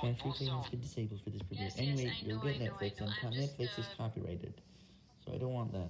Transfer pay has been disabled for this premiere. Yes, anyway, yes, you'll know, get Netflix, know. and Netflix is copyrighted, so I don't want that.